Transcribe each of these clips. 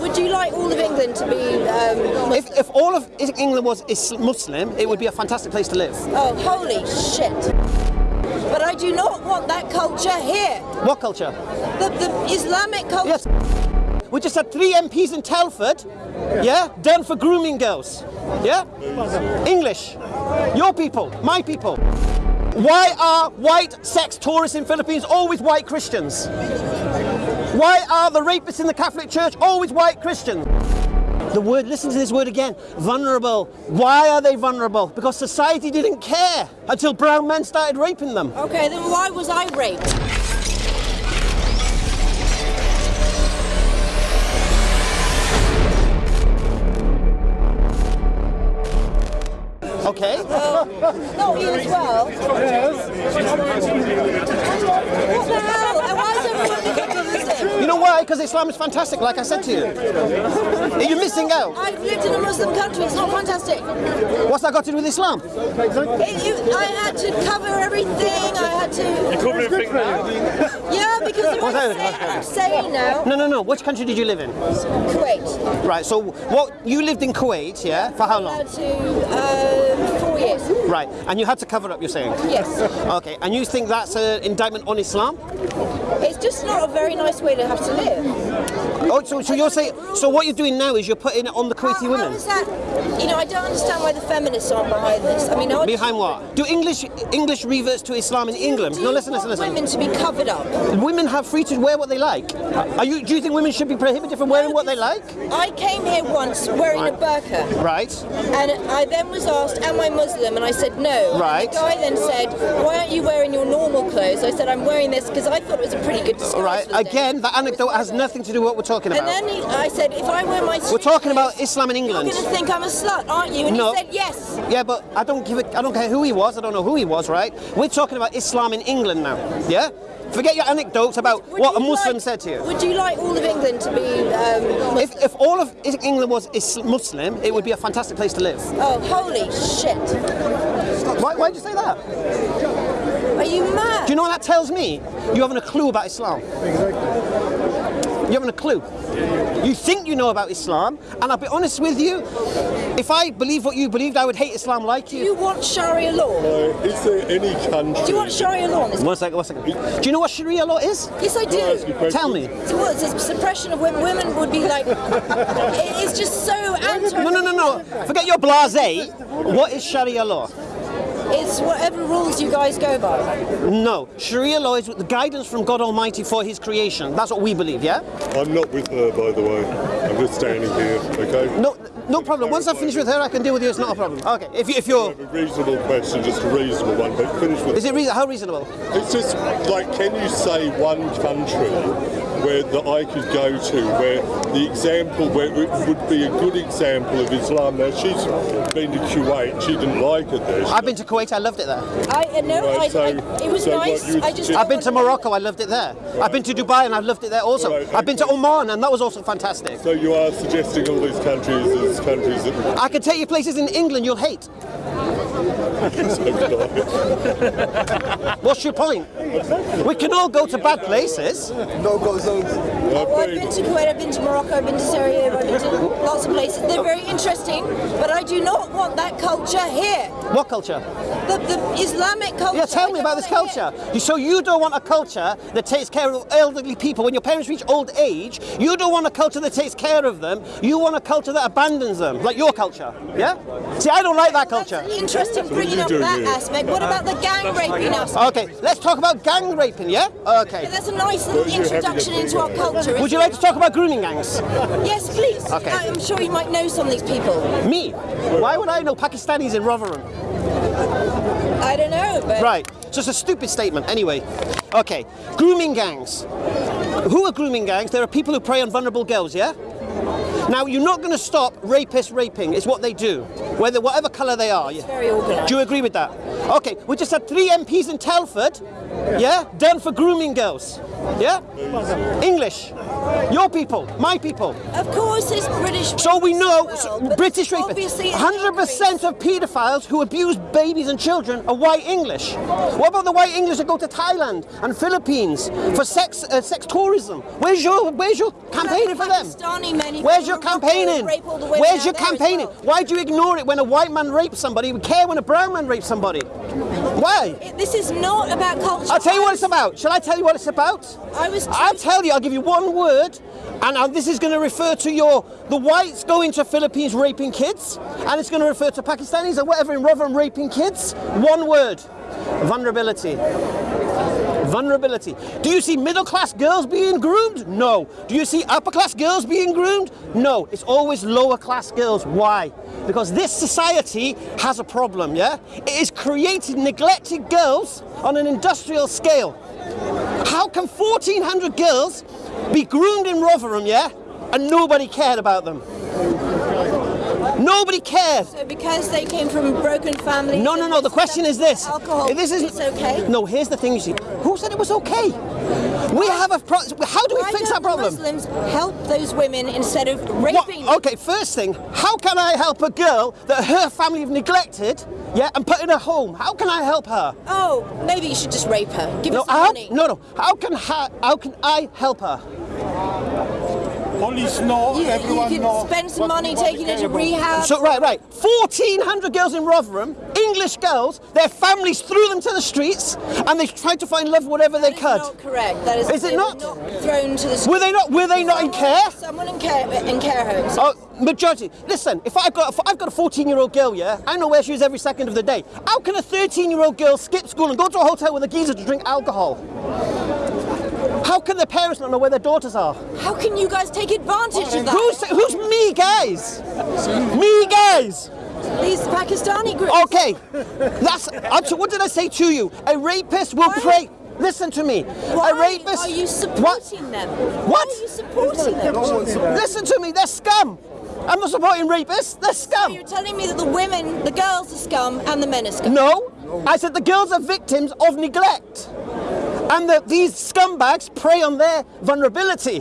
Would you like all of England to be um, If, if all of England was Muslim, it would be a fantastic place to live. Oh, holy shit. But I do not want that culture here. What culture? The, the Islamic culture. Yes. We just had three MPs in Telford, yeah, done for grooming girls. Yeah? English. Your people, my people. Why are white sex tourists in Philippines always white Christians? Why are the rapists in the Catholic Church always white Christians? The word, listen to this word again, vulnerable. Why are they vulnerable? Because society didn't care until brown men started raping them. Okay, then why was I raped? Okay. Well, not you as well. What the hell? And why is everyone becoming Muslim? You know why? Because Islam is fantastic, like I said to you. Are You're missing out. I've lived in a Muslim country, it's not fantastic. What's that got to do with Islam? It, you, I had to cover everything, I had to... Yeah, because if What's I that? say, I'm saying now, No, no, no. Which country did you live in? Kuwait. Right. So, what you lived in Kuwait, yeah? For how I long? had to, four years. Right. And you had to cover up. You're saying? Yes. Okay. And you think that's an indictment on Islam? It's just not a very nice way to have to live. Oh, so, so you're saying? So what you're doing now is you're putting it on the Kuwaiti How- how women. is that? You know, I don't understand why the feminists aren't behind this. I mean, I Behind what? Do English English reverts to Islam in England? Do No, listen, listen, listen. women to be covered up. Women have free to wear what they like. Are you? Do you think women should be prohibited from wearing what they like? I came here once wearing a burqa, Right. and I then was asked, "Am I Muslim?" And I said no. Right. And the guy then said, "Why aren't you wearing your normal clothes?" I said, "I'm wearing this because I thought it was a pretty good disguise." Right. for day." Again, that anecdote has nothing to do with what we're talking about. And then he, I said, "If I wear my We're talking about Islam in England. You're going to think I'm a slut, aren't you?" And No. he said, "Yes." Yeah, but I don't give it. I don't care who he was. I don't know who he was. Right? We're talking about Islam in England now. Yeah. Forget your anecdotes about Would what a Muslim like- said to you. Would you like all of England to be um, If, if all of England was Muslim, it would be a fantastic place to live. Oh, holy shit. Why, why'd you say that? Are you mad? Do you know what that tells me? You haven't a clue about Islam. You haven't a clue. You think you know about Islam, and I'll be honest with you, if I believe what you believed, I would hate Islam like you. Do you. you want Sharia law? Uh, is there any country? Do you want Sharia law? One second, one second. Do you know what Sharia law is? Yes, I Can I ask you a do. Tell me. So what, it's a suppression of women. Women would be like... it's just so anti. No, no, no, no. Forget your blasé. What is Sharia law? It's whatever rules you guys go by. No. Sharia law is the guidance from God Almighty for His creation. That's what we believe, yeah? I'm not with her, by the way. I'm just standing here. Okay. No, no problem. Once I finish with her, I can deal with you. It's not a problem. Okay. If, you, if you're, A reasonable question, just a reasonable one, but finish with. is it reason? How reasonable? It's just like, can you say one country where that I could go to where the example where it would be a good example of Islam? Now she's been to Kuwait, she didn't like it there. I've been to Kuwait. I loved it there. I uh, no, Right, I, so- I, it was so nice. you would I just I've been to Morocco. I loved it there. I've been to Dubai and I've loved it there also. Right, I've been to. Oman and that was also fantastic. So you are suggesting all these countries as countries that I can take you places in England you'll hate. What's your point? We can all go to bad places. No-go zones. Well, I've been to Kuwait, I've been to Morocco, I've been to Syria, I've been to lots of places. They're very interesting, but I do not want that culture here. What culture? The, the Islamic culture. Yeah, tell me about this culture. here. You- So you don't want a culture that takes care of elderly people. When your parents reach old age, you don't want a culture that takes care of them. You want a culture that abandons them, like your culture. Yeah? See, I don't like that culture. That's interesting bringing up that here? aspect. What about the uh, gang raping aspect? Okay, let's talk about gang raping, yeah? Okay. That's a nice little Well, you're having a introduction into our culture. Would you like to talk about grooming gangs? Yes, please. Okay. I'm sure you might know some of these people. Me? Why would I know Pakistanis in Rotherham? I don't know, but Right, so it's a stupid statement. Anyway, okay, grooming gangs. Who are grooming gangs? There are people who prey on vulnerable girls, yeah? Now, you're not going to stop rapists raping. It's what they do, whether whatever colour they are. yeah. Very organised. Do you agree with that? Okay, we just had three MPs in Telford, yeah, done for grooming girls. Yeah? English. Your people, my people. Of course, it's British. So we know as so British rapists. obviously 100% of paedophiles who abuse babies and children are white English. What about the white English that go to Thailand and Philippines for sex uh, sex tourism? Where's your Where's your campaigning for them? Pakistani men who Where's your campaigning? and rape all the women Where's your campaigning? Why do you ignore it when a white man rapes somebody? We care when a brown man rapes somebody. Why? It- This is not about culture. I'll tell you what it's about. Shall I tell you what it's about? I was. I'll tell you, I'll give you one word, and uh, this is going to refer to your the whites going to Philippines raping kids, and it's going to refer to Pakistanis or whatever in Rotherham raping kids. One word vulnerability. Vulnerability. Do you see middle class girls being groomed? No. Do you see upper class girls being groomed? No. It's always lower class girls. Why? Because this society has a problem, yeah? It is creating neglected girls on an industrial scale. How can 1,400 girls be groomed in Rotherham, yeah, and nobody cared about them? Nobody cares. So because they came from broken families. No, no, no. The question is this: Alcohol. This isn't. It's okay. No, here's the thing. You see, who said it was okay? We have a. Pro- how do we Why fix that problem? Muslims help those women instead of What- raping. them? okay, first thing, how can I help a girl that her family have neglected, yeah, and put in a home? How can I help her? Oh, maybe you should just rape her. Give No, her some money. no, no. How can how can I help her? Police know, You, everyone you know. can spend some what- money what taking they her to rehab. So right, right. 1,400 girls in Rotherham, English girls. Their families threw them to the streets, and they tried to find love whatever they could. That is could. not correct. That is, Is it not? Not thrown to the streets. Were they not? Were they not in care? Someone in care in care homes. Oh, majority. Listen, if I've got if I've got a 14 year old girl, yeah, I know where she is every second of the day. How can a 13 year old girl skip school and go to a hotel with a geezer to drink alcohol? How can the parents not know where their daughters are? How can you guys take advantage of that? Who's who's me, guys? Me, guys. These Pakistani groups. Okay, that's. I'm what did I say to you? A rapist will Why- prey. Listen to me. Why a rapist. are you What? supporting them? What? Why are you supporting them? Listen to me. They're scum. I'm not supporting rapists. They're scum. You're telling me that the women, the girls are scum and the men are scum. No, I said the girls are victims of neglect. And that these scumbags prey on their vulnerability.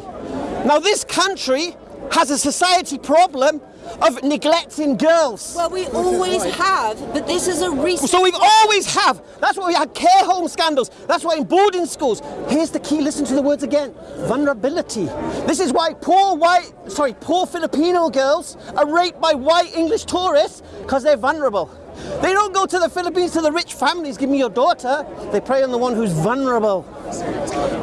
Now, this country has a society problem of neglecting girls. Well, we always have, but this is a recent. So we've always have. That's why we had care home scandals. That's why in boarding schools. Here's the key. Listen to the words again. Vulnerability. This is why poor white, sorry, poor Filipino girls are raped by white English tourists because they're vulnerable. They don't go to the Philippines to the rich families. Give me your daughter. They prey on the one who's vulnerable.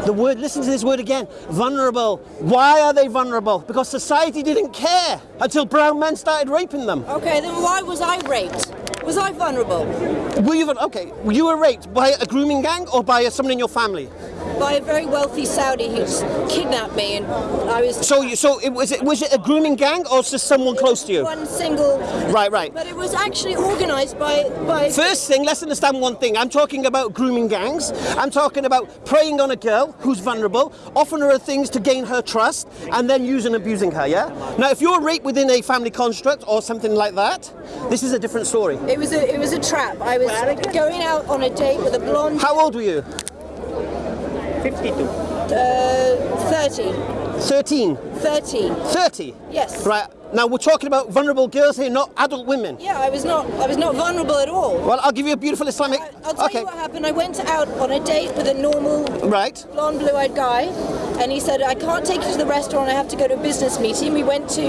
The word. Listen to this word again. Vulnerable. Why are they vulnerable? Because society didn't care until brown men started raping them. Okay, then why was I raped? Was I vulnerable? Were you okay? You were raped by a grooming gang or by someone in your family? By a very wealthy Saudi who kidnapped me and I was So you, so it was it was it a grooming gang or just someone close to you? one single. Right, right. But it was actually organised by by. First thing, let's understand one thing. I'm talking about grooming gangs. I'm talking about preying on a girl who's vulnerable, offering her things to gain her trust, and then using and abusing her. Yeah. Now, if you're raped within a family construct or something like that, this is a different story. It was a it was a trap. I was going out on a date with a blonde. How old were you? 52. Uh, 30. 13. 30. 30. Yes. Right. Now we're talking about vulnerable girls here, not adult women. Yeah, I was not I was not vulnerable at all. Well, I'll give you a beautiful Islamic. I- I'll tell okay. you what happened. I went out on a date with a normal Right. blonde, blue-eyed guy, and he said, "I can't take you to the restaurant. I have to go to a business meeting." We went to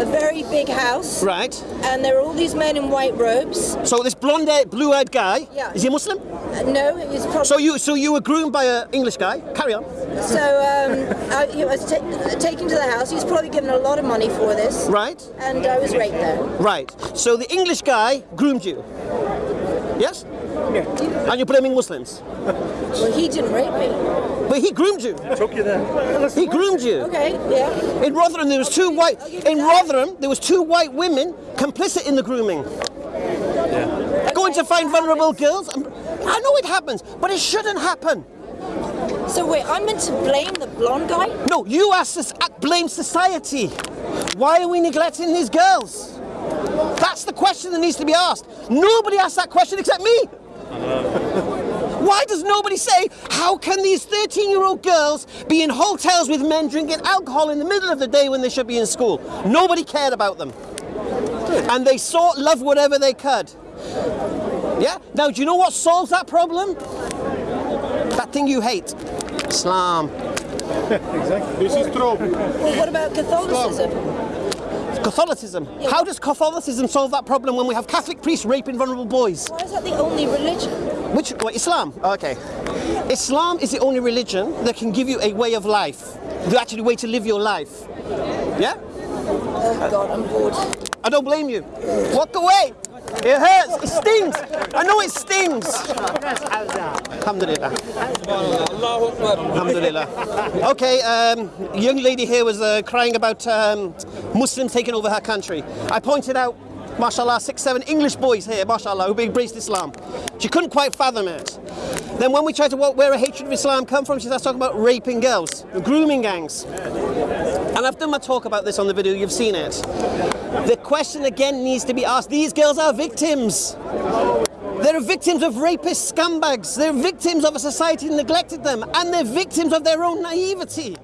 a very big house, Right. and there were all these men in white robes. So this blonde, blue-eyed guy. Yeah. Is he a Muslim? Uh, no, he's probably So you, so you were groomed by an English guy. Carry on. so. Um, I, he was ta- taken to the house. He's probably given a lot of money for this, Right. and I was raped there. Right. So the English guy groomed you. Yes. Yeah. And you're blaming Muslims, Well, he didn't rape me. but he groomed you. Took you there. He groomed you. Okay, yeah. In Rotherham, there was two white. I'll give you In that. Rotherham, there was two white women complicit in the grooming. Yeah. Going to find vulnerable girls. I know it happens, but it shouldn't happen. So wait, I'm meant to blame the blonde guy? No, you are sus- uh, blame society. Why are we neglecting these girls? That's the question that needs to be asked. Nobody asks that question except me. Uh-huh. Why does nobody say, how can these 13 year old girls be in hotels with men drinking alcohol in the middle of the day when they should be in school? Nobody cared about them. And they sought love whatever they could. Yeah? Now, do you know what solves that problem? That thing you hate Islam. Exactly. This is true. Well, what about Catholicism? Catholicism. How does Catholicism solve that problem when we have Catholic priests raping vulnerable boys? Why is that the only religion? Which, what, Islam? Okay. Islam is the only religion that can give you a way of life, the actual way to live your life. Yeah? Oh God, I'm bored. I don't blame you. Walk away. It hurts. It stings. I know it stings. Alhamdulillah. Alhamdulillah. Okay, um, young lady here was uh, crying about um, Muslims taking over her country. I pointed out, mashallah, six, seven English boys here, mashallah, who embraced Islam. She couldn't quite fathom it. Then when we tried to work where a hatred of Islam come from, she starts talking about raping girls, grooming gangs. And I've done my talk about this on the video, you've seen it. The question again needs to be asked, these girls are victims. They're victims of rapist scumbags. They're victims of a society that neglected them. And they're victims of their own naivety.